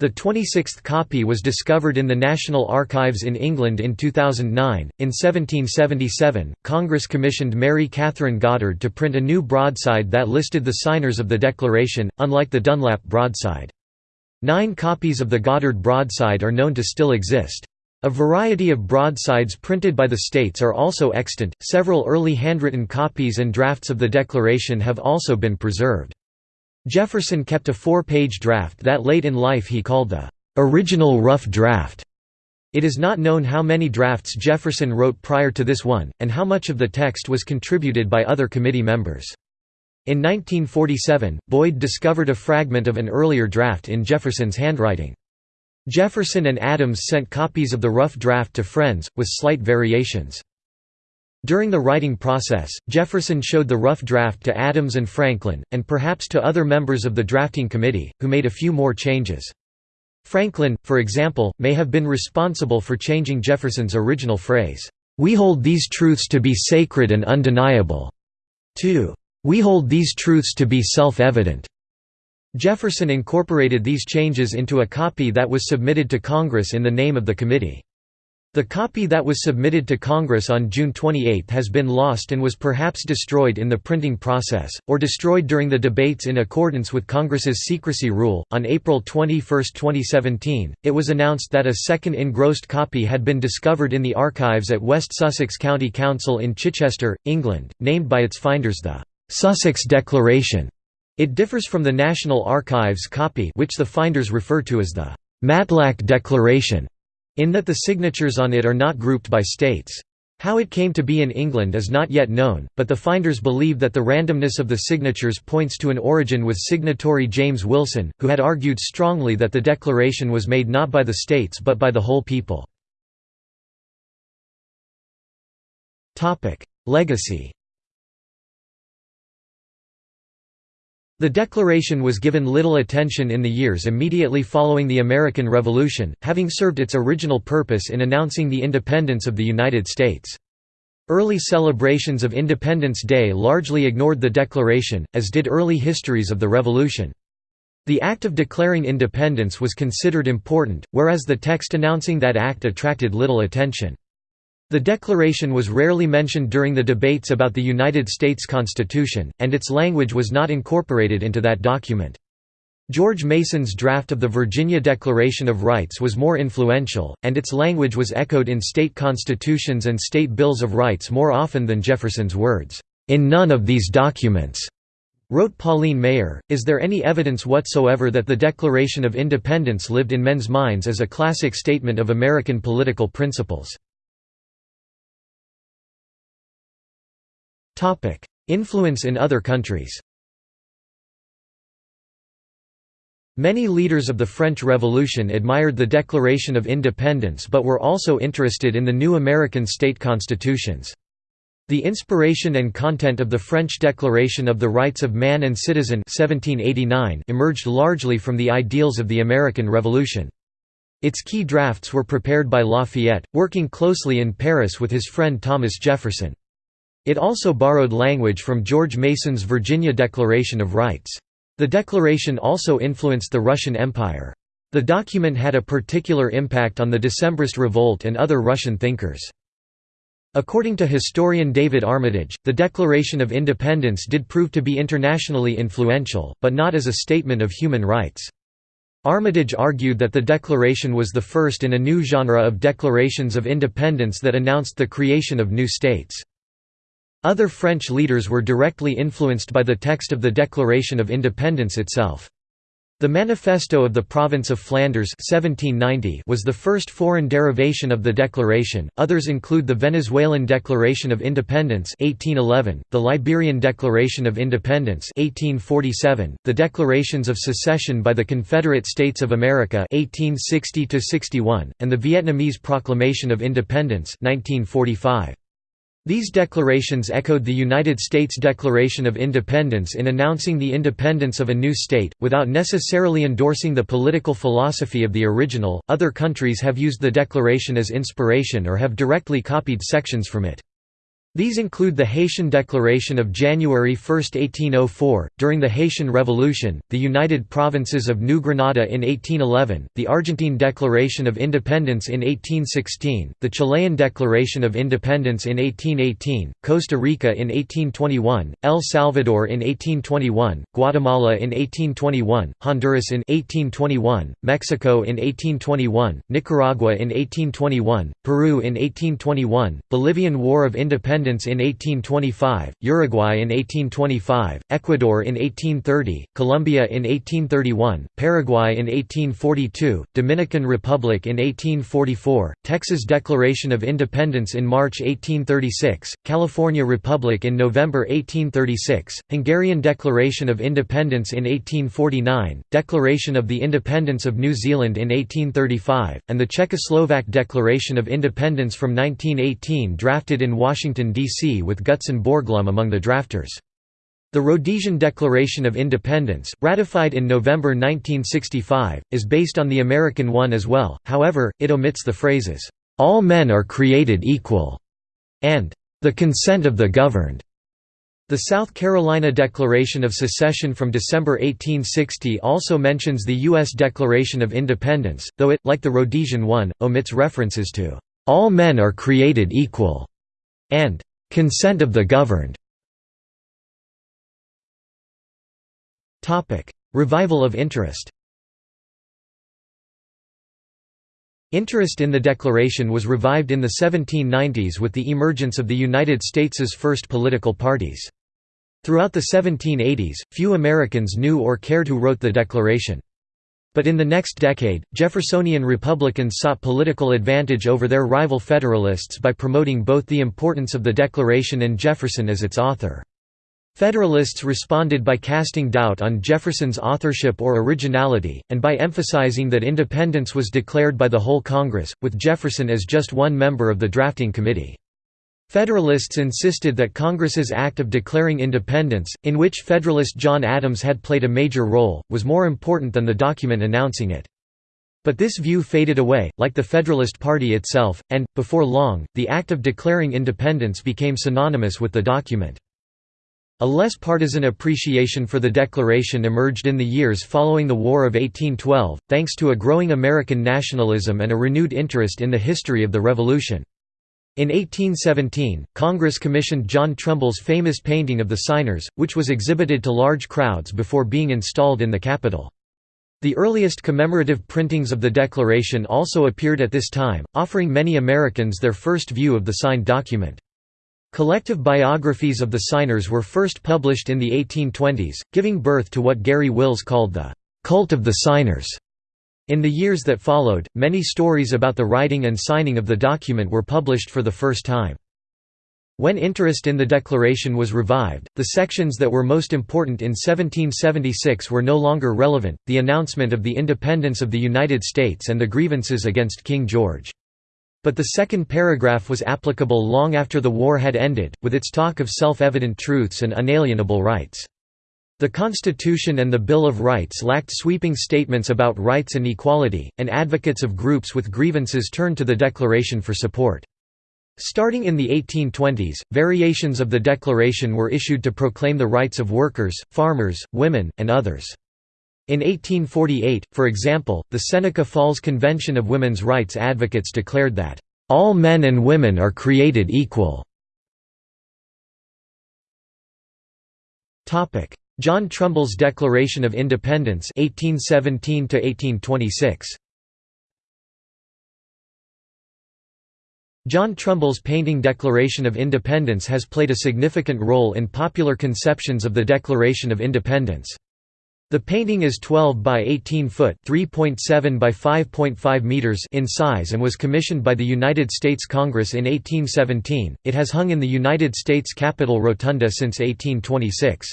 The 26th copy was discovered in the National Archives in England in 2009. In 1777, Congress commissioned Mary Catherine Goddard to print a new broadside that listed the signers of the Declaration, unlike the Dunlap broadside. Nine copies of the Goddard broadside are known to still exist. A variety of broadsides printed by the states are also extant. Several early handwritten copies and drafts of the Declaration have also been preserved. Jefferson kept a four-page draft that late in life he called the "...original rough draft". It is not known how many drafts Jefferson wrote prior to this one, and how much of the text was contributed by other committee members. In 1947, Boyd discovered a fragment of an earlier draft in Jefferson's handwriting. Jefferson and Adams sent copies of the rough draft to friends, with slight variations. During the writing process, Jefferson showed the rough draft to Adams and Franklin, and perhaps to other members of the drafting committee, who made a few more changes. Franklin, for example, may have been responsible for changing Jefferson's original phrase, "'We hold these truths to be sacred and undeniable' to "'We hold these truths to be self-evident' Jefferson incorporated these changes into a copy that was submitted to Congress in the name of the committee. The copy that was submitted to Congress on June 28 has been lost and was perhaps destroyed in the printing process, or destroyed during the debates in accordance with Congress's secrecy rule. On April 21, 2017, it was announced that a second engrossed copy had been discovered in the archives at West Sussex County Council in Chichester, England, named by its finders the Sussex Declaration. It differs from the National Archives copy which the finders refer to as the Matlack Declaration, in that the signatures on it are not grouped by states. How it came to be in England is not yet known, but the finders believe that the randomness of the signatures points to an origin with signatory James Wilson, who had argued strongly that the declaration was made not by the states but by the whole people. Legacy The Declaration was given little attention in the years immediately following the American Revolution, having served its original purpose in announcing the independence of the United States. Early celebrations of Independence Day largely ignored the Declaration, as did early histories of the Revolution. The act of declaring independence was considered important, whereas the text announcing that act attracted little attention. The Declaration was rarely mentioned during the debates about the United States Constitution, and its language was not incorporated into that document. George Mason's draft of the Virginia Declaration of Rights was more influential, and its language was echoed in state constitutions and state bills of rights more often than Jefferson's words, "...in none of these documents." Wrote Pauline Maier, is there any evidence whatsoever that the Declaration of Independence lived in men's minds as a classic statement of American political principles? Influence in other countries Many leaders of the French Revolution admired the Declaration of Independence but were also interested in the new American state constitutions. The inspiration and content of the French Declaration of the Rights of Man and Citizen 1789 emerged largely from the ideals of the American Revolution. Its key drafts were prepared by Lafayette, working closely in Paris with his friend Thomas Jefferson. It also borrowed language from George Mason's Virginia Declaration of Rights. The declaration also influenced the Russian Empire. The document had a particular impact on the Decembrist revolt and other Russian thinkers. According to historian David Armitage, the Declaration of Independence did prove to be internationally influential, but not as a statement of human rights. Armitage argued that the Declaration was the first in a new genre of declarations of independence that announced the creation of new states. Other French leaders were directly influenced by the text of the Declaration of Independence itself. The Manifesto of the Province of Flanders 1790 was the first foreign derivation of the declaration. Others include the Venezuelan Declaration of Independence 1811, the Liberian Declaration of Independence 1847, the Declarations of Secession by the Confederate States of America 1860 61, and the Vietnamese Proclamation of Independence 1945. These declarations echoed the United States Declaration of Independence in announcing the independence of a new state, without necessarily endorsing the political philosophy of the original. Other countries have used the declaration as inspiration or have directly copied sections from it. These include the Haitian Declaration of January 1, 1804, during the Haitian Revolution, the United Provinces of New Granada in 1811, the Argentine Declaration of Independence in 1816, the Chilean Declaration of Independence in 1818, Costa Rica in 1821, El Salvador in 1821, Guatemala in 1821, Honduras in 1821, Mexico in 1821, Nicaragua in 1821, Peru in 1821, Bolivian War of Independence independence in 1825, Uruguay in 1825, Ecuador in 1830, Colombia in 1831, Paraguay in 1842, Dominican Republic in 1844, Texas Declaration of Independence in March 1836, California Republic in November 1836, Hungarian Declaration of Independence in 1849, Declaration of the Independence of New Zealand in 1835, and the Czechoslovak Declaration of Independence from 1918 drafted in Washington, D.C. with Gutzon Borglum among the drafters. The Rhodesian Declaration of Independence, ratified in November 1965, is based on the American one as well, however, it omits the phrases, "'All men are created equal' and "'the consent of the governed'". The South Carolina Declaration of Secession from December 1860 also mentions the U.S. Declaration of Independence, though it, like the Rhodesian one, omits references to "'all men are created equal' and Consent of the governed Revival of interest Interest in the Declaration was revived in the 1790s with the emergence of the United States's first political parties. Throughout the 1780s, few Americans knew or cared who wrote the Declaration. But in the next decade, Jeffersonian Republicans sought political advantage over their rival Federalists by promoting both the importance of the Declaration and Jefferson as its author. Federalists responded by casting doubt on Jefferson's authorship or originality, and by emphasizing that independence was declared by the whole Congress, with Jefferson as just one member of the drafting committee. Federalists insisted that Congress's act of declaring independence, in which Federalist John Adams had played a major role, was more important than the document announcing it. But this view faded away, like the Federalist Party itself, and, before long, the act of declaring independence became synonymous with the document. A less partisan appreciation for the Declaration emerged in the years following the War of 1812, thanks to a growing American nationalism and a renewed interest in the history of the Revolution. In 1817, Congress commissioned John Trumbull's famous painting of the signers, which was exhibited to large crowds before being installed in the Capitol. The earliest commemorative printings of the Declaration also appeared at this time, offering many Americans their first view of the signed document. Collective biographies of the signers were first published in the 1820s, giving birth to what Garry Wills called the «cult of the signers». In the years that followed, many stories about the writing and signing of the document were published for the first time. When interest in the Declaration was revived, the sections that were most important in 1776 were no longer relevant, the announcement of the independence of the United States and the grievances against King George. But the second paragraph was applicable long after the war had ended, with its talk of self-evident truths and unalienable rights. The Constitution and the Bill of Rights lacked sweeping statements about rights and equality, and advocates of groups with grievances turned to the Declaration for support. Starting in the 1820s, variations of the Declaration were issued to proclaim the rights of workers, farmers, women, and others. In 1848, for example, the Seneca Falls Convention of Women's Rights advocates declared that, "...all men and women are created equal." John Trumbull's Declaration of Independence 1817 1826 John Trumbull's painting Declaration of Independence has played a significant role in popular conceptions of the Declaration of Independence. The painting is 12 by 18 foot (3.7 by 5.5 meters) in size and was commissioned by the United States Congress in 1817. It has hung in the United States Capitol Rotunda since 1826.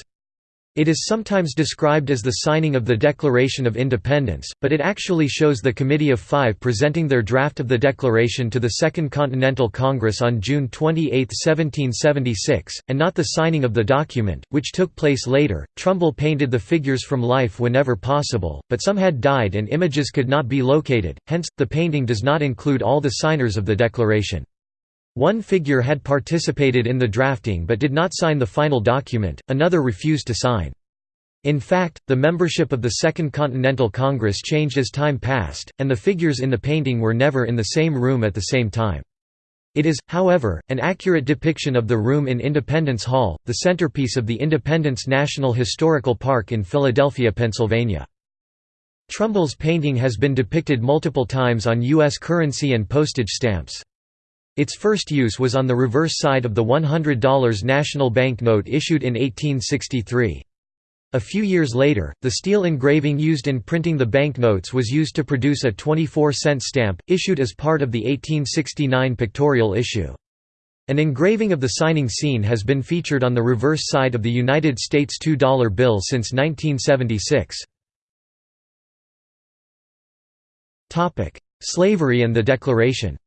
It is sometimes described as the signing of the Declaration of Independence, but it actually shows the Committee of Five presenting their draft of the Declaration to the Second Continental Congress on June 28, 1776, and not the signing of the document, which took place later. Trumbull painted the figures from life whenever possible, but some had died and images could not be located, hence, the painting does not include all the signers of the Declaration. One figure had participated in the drafting but did not sign the final document, another refused to sign. In fact, the membership of the Second Continental Congress changed as time passed, and the figures in the painting were never in the same room at the same time. It is, however, an accurate depiction of the room in Independence Hall, the centerpiece of the Independence National Historical Park in Philadelphia, Pennsylvania. Trumbull's painting has been depicted multiple times on U.S. currency and postage stamps. Its first use was on the reverse side of the $100 national banknote issued in 1863. A few years later, the steel engraving used in printing the banknotes was used to produce a 24-cent stamp, issued as part of the 1869 pictorial issue. An engraving of the signing scene has been featured on the reverse side of the United States $2 bill since 1976. Slavery and the Declaration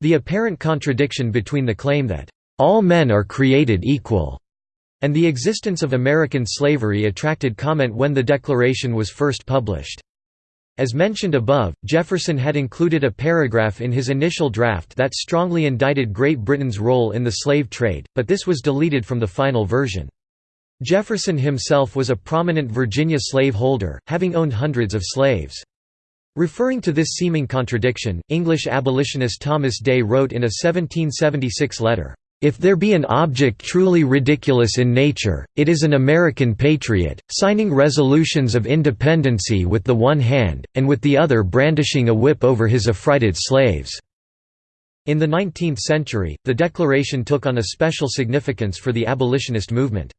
The apparent contradiction between the claim that, "...all men are created equal," and the existence of American slavery attracted comment when the Declaration was first published. As mentioned above, Jefferson had included a paragraph in his initial draft that strongly indicted Great Britain's role in the slave trade, but this was deleted from the final version. Jefferson himself was a prominent Virginia slaveholder, having owned hundreds of slaves. Referring to this seeming contradiction, English abolitionist Thomas Day wrote in a 1776 letter, "...if there be an object truly ridiculous in nature, it is an American patriot, signing resolutions of independency with the one hand, and with the other brandishing a whip over his affrighted slaves." In the 19th century, the Declaration took on a special significance for the abolitionist movement.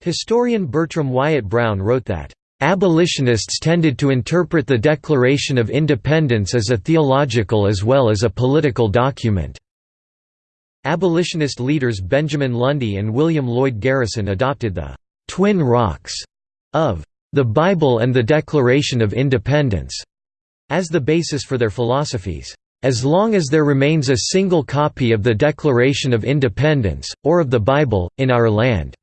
Historian Bertram Wyatt Brown wrote that, "...abolitionists tended to interpret the Declaration of Independence as a theological as well as a political document." Abolitionist leaders Benjamin Lundy and William Lloyd Garrison adopted the «twin rocks» of «the Bible and the Declaration of Independence» as the basis for their philosophies. As long as there remains a single copy of the Declaration of Independence, or of the Bible, in our land,"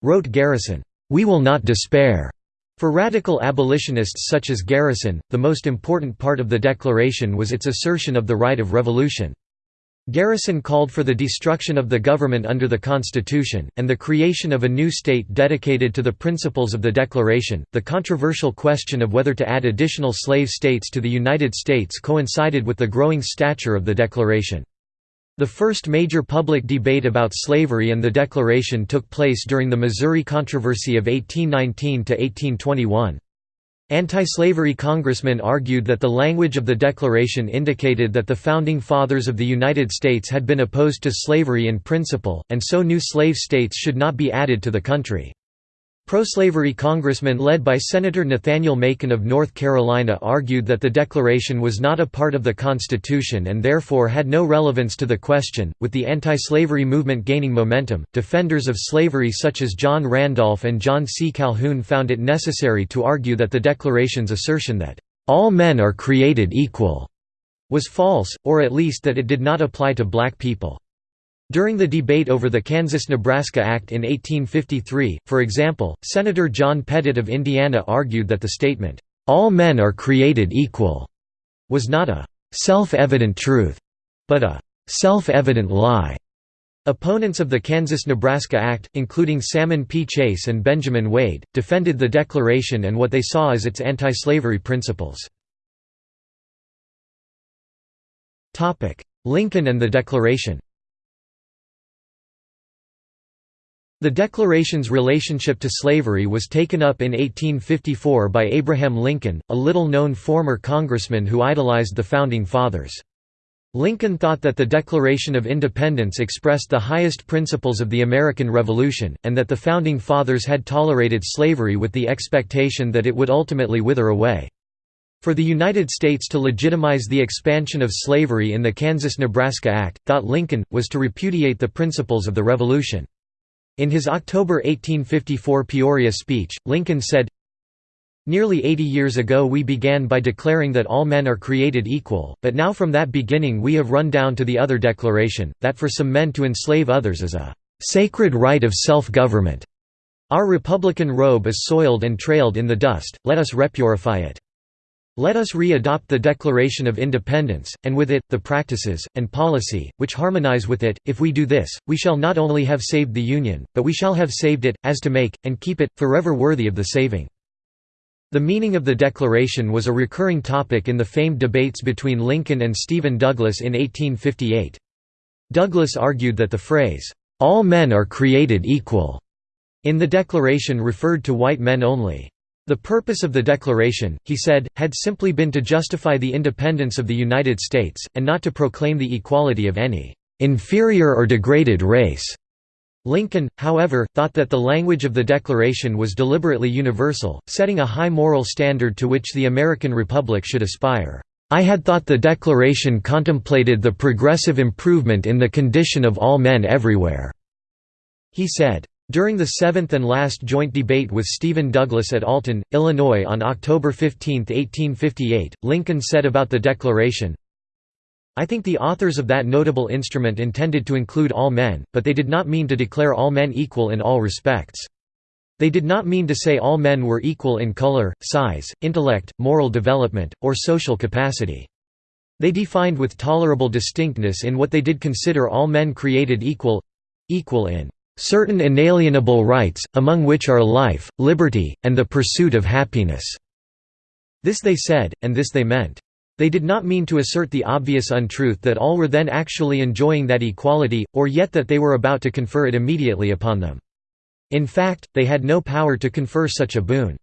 wrote Garrison, "we will not despair." For radical abolitionists such as Garrison, the most important part of the Declaration was its assertion of the right of revolution. Garrison called for the destruction of the government under the Constitution, and the creation of a new state dedicated to the principles of the Declaration. The controversial question of whether to add additional slave states to the United States coincided with the growing stature of the Declaration. The first major public debate about slavery and the Declaration took place during the Missouri Controversy of 1819 1821. Anti-slavery congressmen argued that the language of the Declaration indicated that the Founding Fathers of the United States had been opposed to slavery in principle, and so new slave states should not be added to the country. Pro-slavery congressmen led by Senator Nathaniel Macon of North Carolina argued that the Declaration was not a part of the Constitution and therefore had no relevance to the question. With the anti-slavery movement gaining momentum, defenders of slavery such as John Randolph and John C. Calhoun found it necessary to argue that the Declaration's assertion that all men are created equal was false, or at least that it did not apply to black people. During the debate over the Kansas–Nebraska Act in 1853, for example, Senator John Pettit of Indiana argued that the statement, "'All men are created equal' was not a "'self-evident truth' but a "'self-evident lie'". Opponents of the Kansas–Nebraska Act, including Salmon P. Chase and Benjamin Wade, defended the Declaration and what they saw as its anti-slavery principles. Lincoln and the Declaration The Declaration's relationship to slavery was taken up in 1854 by Abraham Lincoln, a little-known former congressman who idolized the Founding Fathers. Lincoln thought that the Declaration of Independence expressed the highest principles of the American Revolution, and that the Founding Fathers had tolerated slavery with the expectation that it would ultimately wither away. For the United States to legitimize the expansion of slavery in the Kansas–Nebraska Act, thought Lincoln, was to repudiate the principles of the Revolution. In his October 1854 Peoria speech, Lincoln said, Nearly 80 years ago we began by declaring that all men are created equal, but now from that beginning we have run down to the other declaration, that for some men to enslave others is a "...sacred right of self-government." Our republican robe is soiled and trailed in the dust, let us repurify it. Let us re-adopt the Declaration of Independence, and with it, the practices, and policy, which harmonize with it. If we do this, we shall not only have saved the Union, but we shall have saved it, as to make, and keep it, forever worthy of the saving. The meaning of the Declaration was a recurring topic in the famed debates between Lincoln and Stephen Douglas in 1858. Douglas argued that the phrase, "'All men are created equal' in the Declaration referred to white men only. The purpose of the Declaration, he said, had simply been to justify the independence of the United States, and not to proclaim the equality of any "...inferior or degraded race." Lincoln, however, thought that the language of the Declaration was deliberately universal, setting a high moral standard to which the American Republic should aspire. I had thought the Declaration contemplated the progressive improvement in the condition of all men everywhere." He said. During the seventh and last joint debate with Stephen Douglas at Alton, Illinois on October 15, 1858, Lincoln said about the Declaration, I think the authors of that notable instrument intended to include all men, but they did not mean to declare all men equal in all respects. They did not mean to say all men were equal in color, size, intellect, moral development, or social capacity. They defined with tolerable distinctness in what they did consider all men created equal—equal in certain inalienable rights, among which are life, liberty, and the pursuit of happiness." This they said, and this they meant. They did not mean to assert the obvious untruth that all were then actually enjoying that equality, or yet that they were about to confer it immediately upon them. In fact, they had no power to confer such a boon.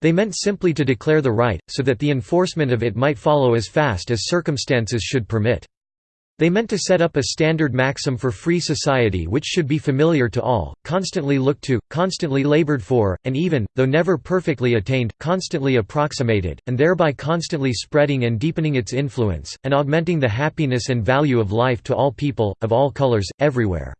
They meant simply to declare the right, so that the enforcement of it might follow as fast as circumstances should permit. They meant to set up a standard maxim for free society which should be familiar to all, constantly looked to, constantly labored for, and even, though never perfectly attained, constantly approximated, and thereby constantly spreading and deepening its influence, and augmenting the happiness and value of life to all people, of all colors, everywhere.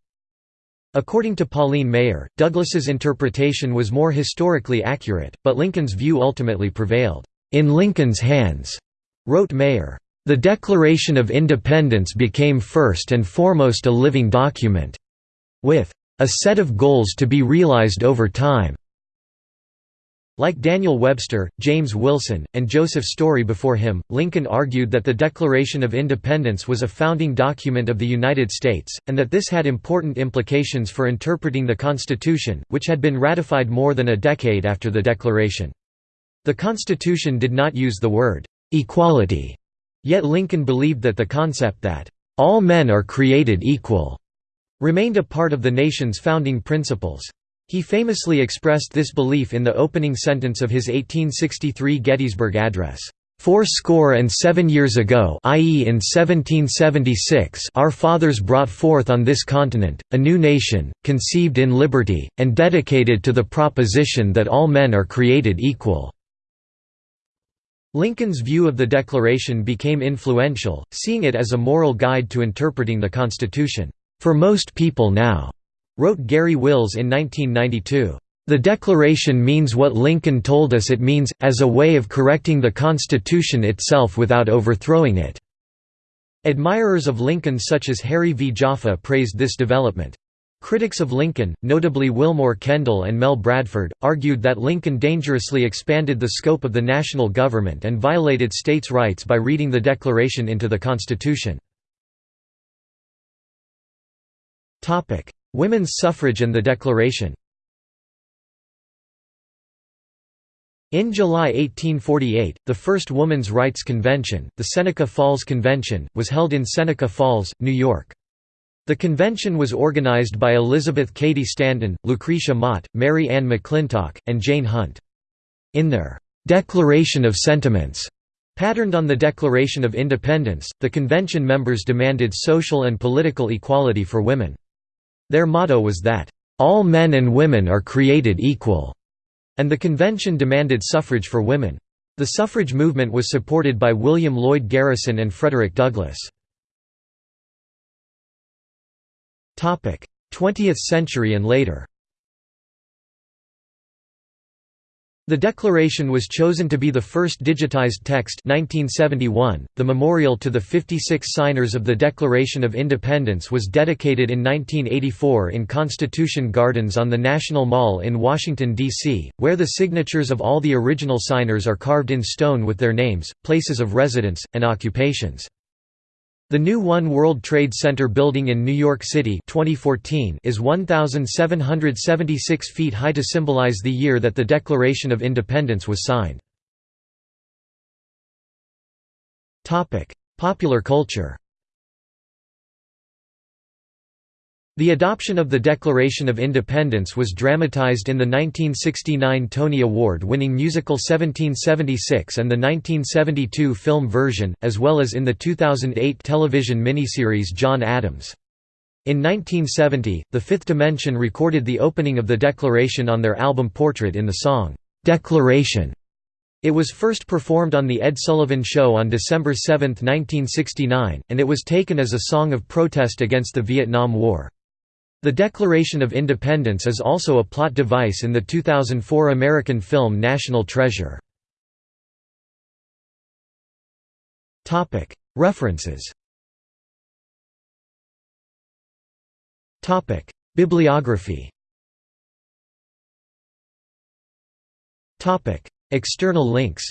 According to Pauline Maier, Douglas's interpretation was more historically accurate, but Lincoln's view ultimately prevailed. In Lincoln's hands, wrote Maier. The Declaration of Independence became first and foremost a living document. With a set of goals to be realized over time. Like Daniel Webster, James Wilson, and Joseph Story before him, Lincoln argued that the Declaration of Independence was a founding document of the United States, and that this had important implications for interpreting the Constitution, which had been ratified more than a decade after the Declaration. The Constitution did not use the word «equality» Yet Lincoln believed that the concept that, "...all men are created equal," remained a part of the nation's founding principles. He famously expressed this belief in the opening sentence of his 1863 Gettysburg Address. Four score and seven years ago i.e. in 1776 our fathers brought forth on this continent, a new nation, conceived in liberty, and dedicated to the proposition that all men are created equal." Lincoln's view of the Declaration became influential, seeing it as a moral guide to interpreting the Constitution. For most people now, wrote Garry Wills in 1992. The Declaration means what Lincoln told us it means, as a way of correcting the Constitution itself without overthrowing it." Admirers of Lincoln such as Harry V. Jaffa praised this development. Critics of Lincoln, notably Willmoore Kendall and Mel Bradford, argued that Lincoln dangerously expanded the scope of the national government and violated states' rights by reading the Declaration into the Constitution. Women's suffrage and the Declaration In July 1848, the first Woman's Rights Convention, the Seneca Falls Convention, was held in Seneca Falls, New York. The convention was organized by Elizabeth Cady Stanton, Lucretia Mott, Mary Ann McClintock, and Jane Hunt. In their «Declaration of Sentiments», patterned on the Declaration of Independence, the convention members demanded social and political equality for women. Their motto was that, "...all men and women are created equal", and the convention demanded suffrage for women. The suffrage movement was supported by William Lloyd Garrison and Frederick Douglass. 20th century and later The Declaration was chosen to be the first digitized text 1971. .The memorial to the 56 signers of the Declaration of Independence was dedicated in 1984 in Constitution Gardens on the National Mall in Washington, D.C., where the signatures of all the original signers are carved in stone with their names, places of residence, and occupations. The new One World Trade Center building in New York City 2014 is 1,776 feet high to symbolize the year that the Declaration of Independence was signed. Popular culture The adoption of the Declaration of Independence was dramatized in the 1969 Tony Award-winning musical 1776 and the 1972 film version, as well as in the 2008 television miniseries John Adams. In 1970, The Fifth Dimension recorded the opening of the Declaration on their album Portrait in the song, "'Declaration". It was first performed on The Ed Sullivan Show on December 7, 1969, and it was taken as a song of protest against the Vietnam War. The Declaration of Independence is also a plot device in the 2004 American film National Treasure. References. Bibliography. External links.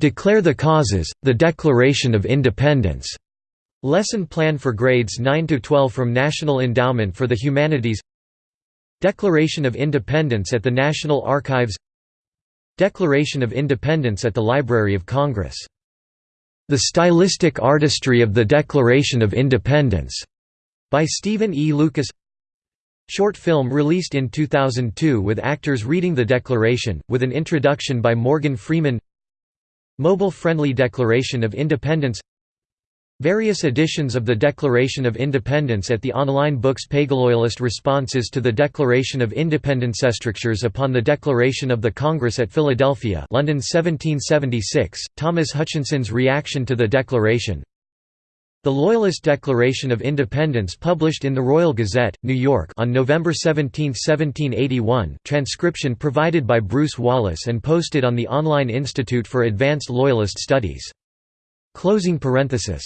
Declare the Causes, the Declaration of Independence Lesson Plan for Grades 9–12 from National Endowment for the Humanities. Declaration of Independence at the National Archives. Declaration of Independence at the Library of Congress. The Stylistic Artistry of the Declaration of Independence, by Stephen E. Lucas. Short film released in 2002 with actors reading the Declaration, with an introduction by Morgan Freeman. Mobile-friendly Declaration of Independence Various editions of the Declaration of Independence at the online books Pagaloyalist Responses to the Declaration of Independence Strictures upon the Declaration of the Congress at Philadelphia London 1776, Thomas Hutchinson's Reaction to the Declaration The Loyalist Declaration of Independence published in the Royal Gazette, New York on November 17, 1781 transcription provided by Bruce Wallace and posted on the Online Institute for Advanced Loyalist Studies. Closing parenthesis